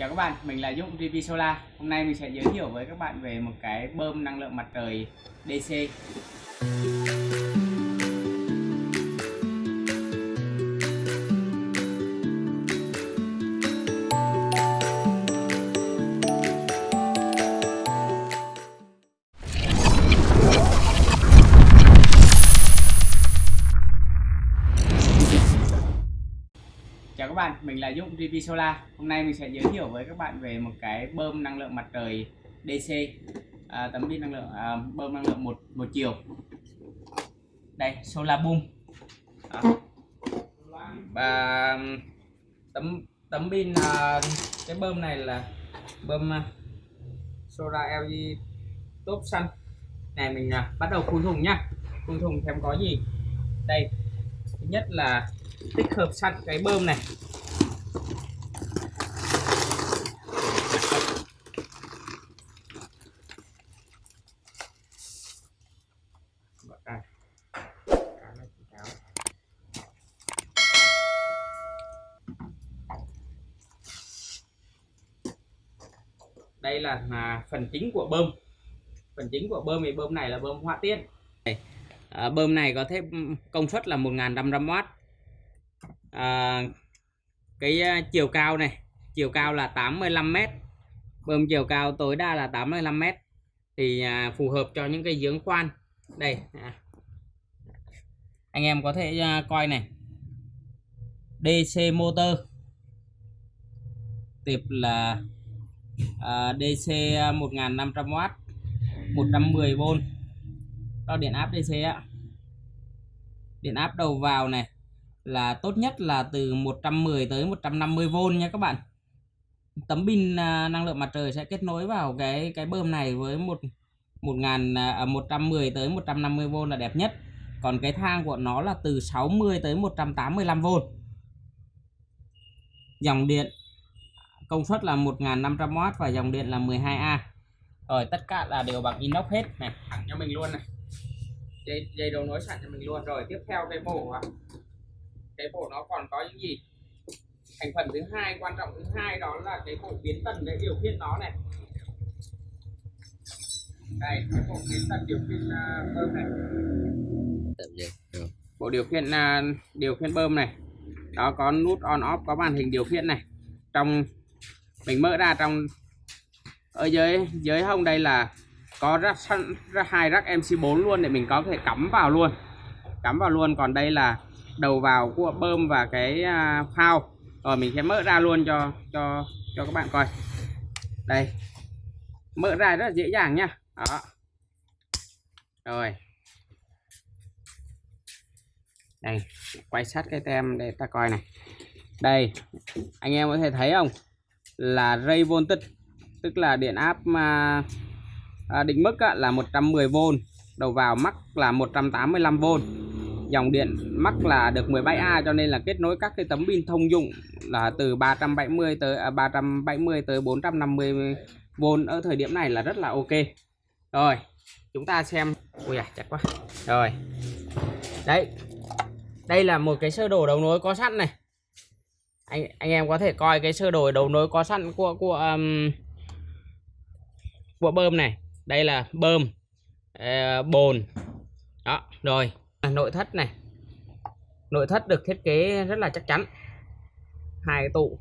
Chào các bạn, mình là Dũng TV Solar. Hôm nay mình sẽ giới thiệu với các bạn về một cái bơm năng lượng mặt trời DC. Chào các bạn, mình là Dũng DP Solar. Hôm nay mình sẽ giới thiệu với các bạn về một cái bơm năng lượng mặt trời DC, à, tấm pin năng lượng à, bơm năng lượng một một chiều. Đây, Solar Boom. À, Và um, tấm tấm pin à, cái bơm này là bơm à, Solar LG Top Sun. Này mình à, bắt đầu phun thùng nhá. Phun thùng xem có gì? Đây. Thứ nhất là tích hợp sẵn cái bơm này. Đây là à, phần chính của bơm. Phần chính của bơm thì bơm này là bơm hỏa tiết à, bơm này có thể ừ, công suất là 1500W à, cái à, chiều cao này chiều cao là 85m bơm chiều cao tối đa là 85m thì à, phù hợp cho những cái giếng khoan. Đây à. anh em có thể à, coi này. DC motor. Tiếp là à, DC 1500W 110V đo điện áp DC ạ điện áp đầu vào này là tốt nhất là từ 110 tới 150V nha các bạn. Tấm pin à, năng lượng mặt trời sẽ kết nối vào cái cái bơm này với một 1000 à, à 110 tới 150V là đẹp nhất. Còn cái thang của nó là từ 60 tới 185V dòng điện công suất là 1500W và dòng điện là 12A rồi tất cả là đều bằng inox hết. Này thẳng cho mình luôn này. Dây dây đầu nối sẵn cho mình luôn. Rồi tiếp theo cái bộ à, cái bộ nó còn có những gì? Thành phần thứ hai quan trọng thứ hai đó là cái bộ biến tần để điều khiển nó này. Đây cái bộ biến tần điều khiển uh, bơm này. Bộ điều khiển uh, điều khiển bơm này. Đó có nút on off có màn hình điều khiển này. Trong mình mở ra trong ở dưới dưới hông đây là có rắc, rắc hai rắc MC4 luôn để mình có thể cắm vào luôn. Cắm vào luôn còn đây là đầu vào của bơm và cái à, phao. Rồi mình sẽ mở ra luôn cho cho cho các bạn coi. Đây. Mở ra rất là dễ dàng nha. Đó. Rồi. Đây, quay sát cái tem để ta coi này. Đây, anh em có thể thấy không? Là ray voltage, tức là điện áp mà định mức là 110V đầu vào mắc là 185V dòng điện mắc là được 17A cho nên là kết nối các cái tấm pin thông dụng là từ 370 tới à, 370 tới 450V ở thời điểm này là rất là ok. Rồi chúng ta xem. Ui à chặt quá. Rồi. Đấy. Đây là một cái sơ đồ đầu nối có sẵn này. Anh anh em có thể coi cái sơ đồ đầu nối có sẵn của của um, của bơm này. Đây là bơm uh, bồn. Đó rồi. À, nội thất này. Nội thất được thiết kế rất là chắc chắn. Hai cái tụ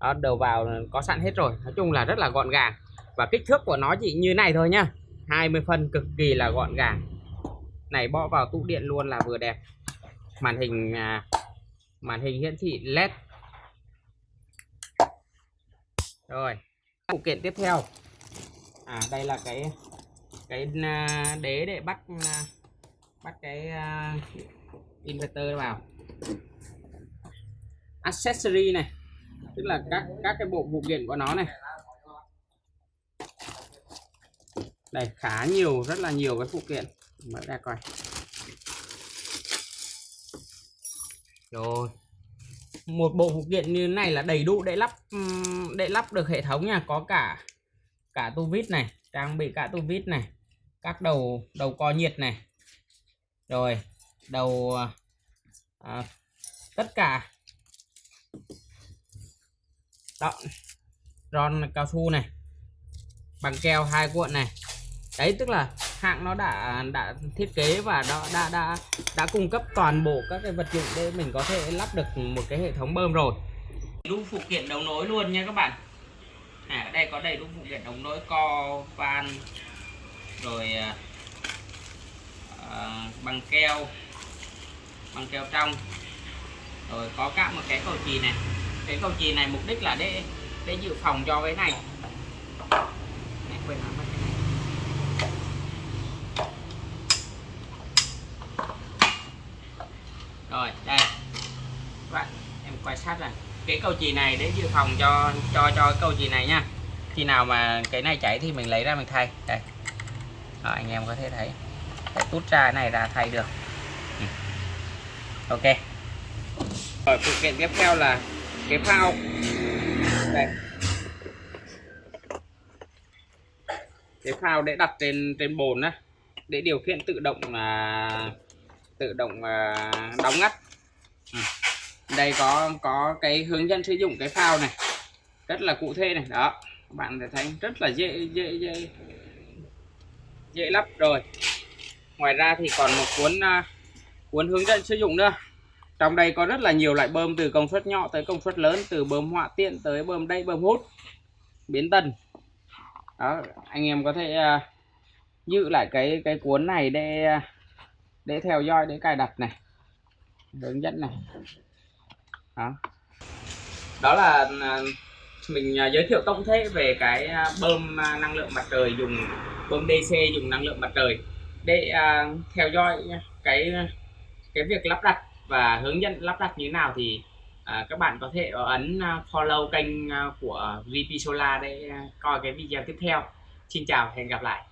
đó, đầu vào có sẵn hết rồi. Nói chung là rất là gọn gàng. Và kích thước của nó chỉ như này thôi nhá. 20 phân cực kỳ là gọn gàng. Này bỏ vào tụ điện luôn là vừa đẹp. Màn hình à, màn hình hiển thị led. Rồi phụ kiện tiếp theo. À đây là cái cái à, đế để bắt à, bắt cái uh, inverter vào. Accessory này tức là các các cái bộ phụ kiện của nó này. Đây khá nhiều rất là nhiều cái phụ kiện. Mở ra coi. Rồi. Một bộ phụ kiện như này là đầy đủ để lắp để lắp được hệ thống nha. Có cả cả tu vít này trang bị cả tu vít này các đầu đầu co nhiệt này rồi đầu à, à, tất cả. Đó. Ron cao su này. Bằng keo hai cuộn này. Đấy tức là hãng nó đã đã thiết kế và đã đã đã đã cung cấp toàn bộ các cái vật dụng để mình có thể lắp được một cái hệ thống bơm rồi. Đủ phụ kiện đấu nối luôn nha các bạn. À, ở đây có đầy đủ phụ kiện đấu nối co van rồi à, à, bằng keo bằng keo trong. Rồi có cả một cái cầu chì này. Cái cầu chì này mục đích là để để dự phòng cho cái này. Mẹ quên nói mất cái này. Rồi đây. Các bạn em quay sát này. Cái cầu chì này để dự phòng cho cho cho cầu chì này nha. Khi nào mà cái này chảy thì mình lấy ra mình thay. Đây. Đó, anh em có thể thấy để tút ra cái này là thay được. Ừ. Ok. Rồi phụ kiện tiếp theo là cái phao. Đây. Cái phao để đặt trên trên bồn á để điều khiển tự động là tự động à, đóng ngắt. Ừ. đây có có cái hướng dẫn sử dụng cái phao này. Rất là cụ thể này. Đó bạn thấy rất là dễ dễ dễ dễ lắp rồi ngoài ra thì còn một cuốn uh, cuốn hướng dẫn sử dụng nữa. Trong đây có rất là nhiều loại bơm từ công suất nhỏ tới công suất lớn từ bơm họa tiện tới bơm đây bơm hút biến tần đó anh em có thể uh, giữ lại cái cái cuốn này để à, để theo dõi để cài đặt này hướng dẫn này. Đó. Đó là mình giới thiệu tổng thể về cái bơm năng lượng mặt trời dùng bơm DC dùng năng lượng mặt trời để uh, theo dõi cái cái việc lắp đặt và hướng dẫn lắp đặt như thế nào thì uh, các bạn có thể ấn à, follow kênh của VP Solar để coi cái video tiếp theo. Xin chào, hẹn gặp lại.